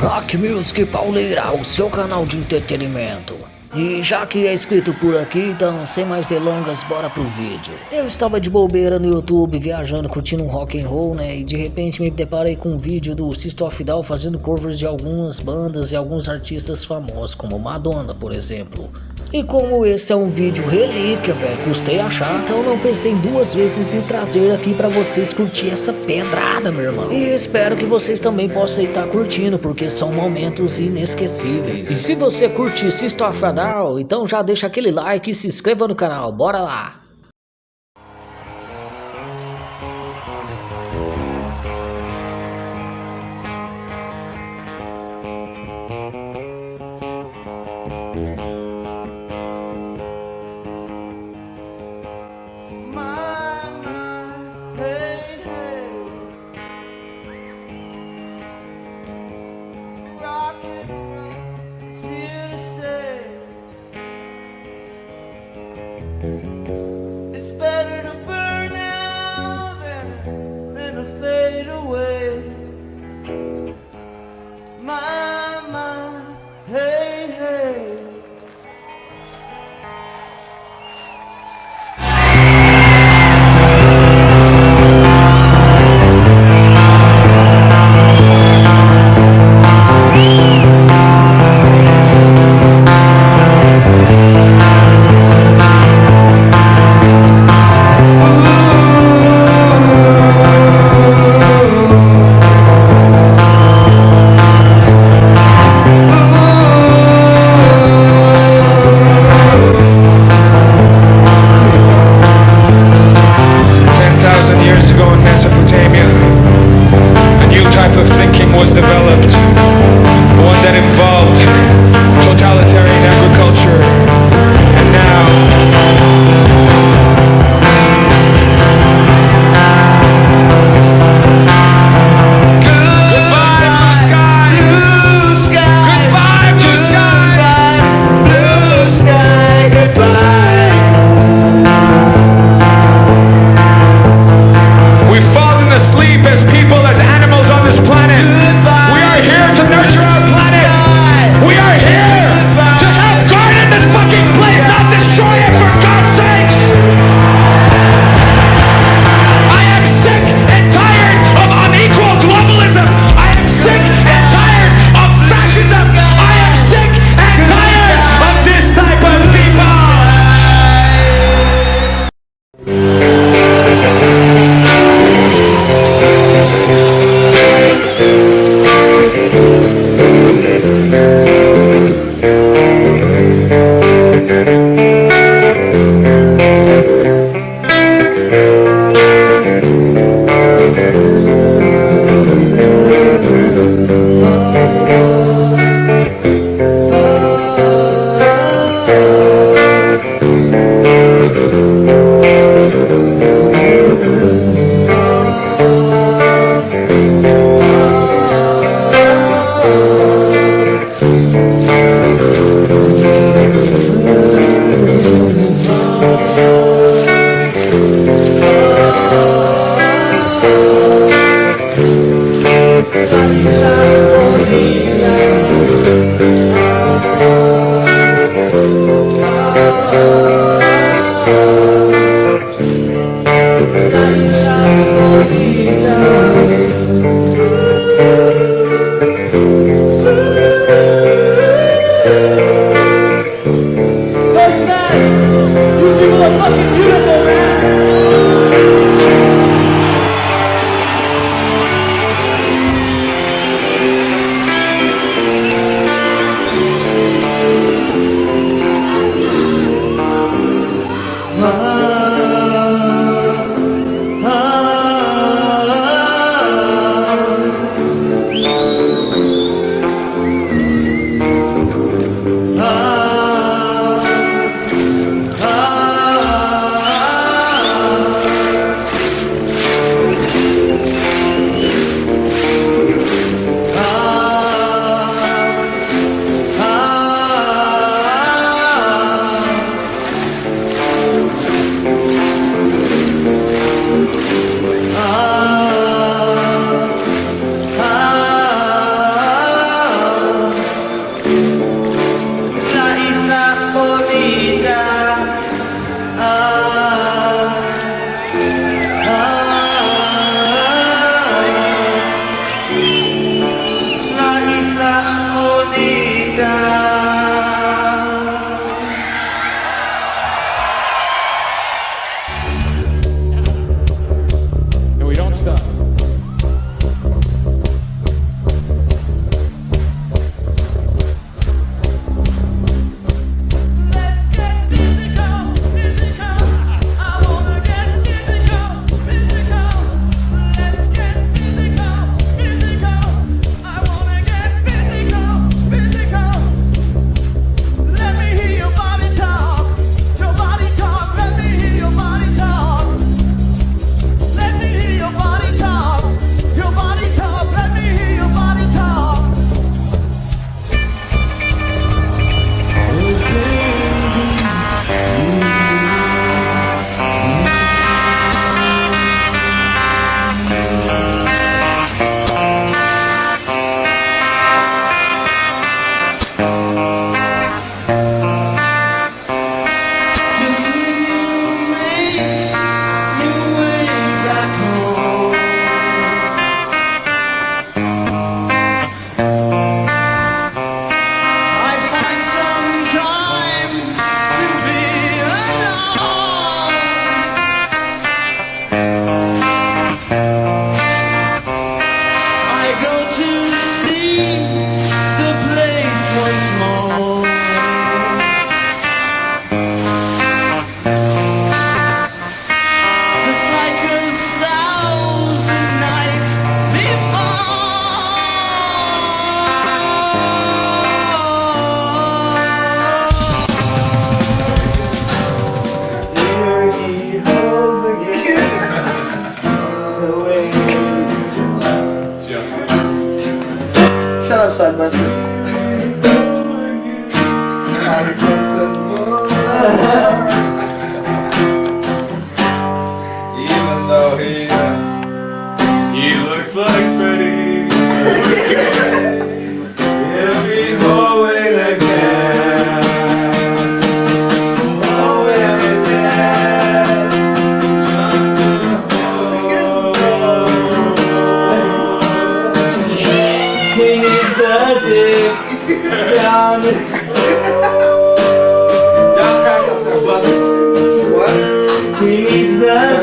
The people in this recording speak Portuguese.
Rock Music Pauleira, o seu canal de entretenimento. E já que é inscrito por aqui, então sem mais delongas, bora pro vídeo. Eu estava de bobeira no YouTube, viajando, curtindo um rock and roll, né? E de repente me deparei com um vídeo do of Down fazendo covers de algumas bandas e alguns artistas famosos, como Madonna, por exemplo. E como esse é um vídeo relíquia, velho, custei achar, então não pensei duas vezes em trazer aqui pra vocês curtir essa pedrada, meu irmão. E espero que vocês também possam estar curtindo, porque são momentos inesquecíveis. E se você curtir System of a Down, então já deixa aquele like e se inscreva no canal, bora lá! My, Even though he, uh, he looks like Freddy. John. John What? He needs the.